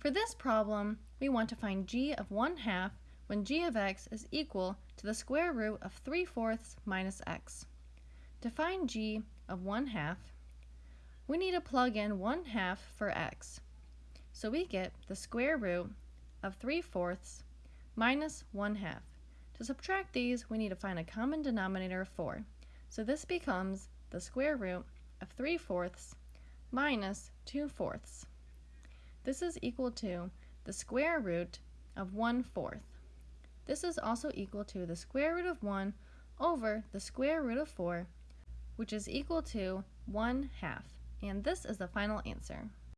For this problem, we want to find g of 1 half when g of x is equal to the square root of 3 fourths minus x. To find g of 1 half, we need to plug in 1 half for x. So we get the square root of 3 fourths minus 1 half. To subtract these, we need to find a common denominator of 4. So this becomes the square root of 3 fourths minus 2 fourths. This is equal to the square root of 1 fourth. This is also equal to the square root of 1 over the square root of 4, which is equal to 1 half. And this is the final answer.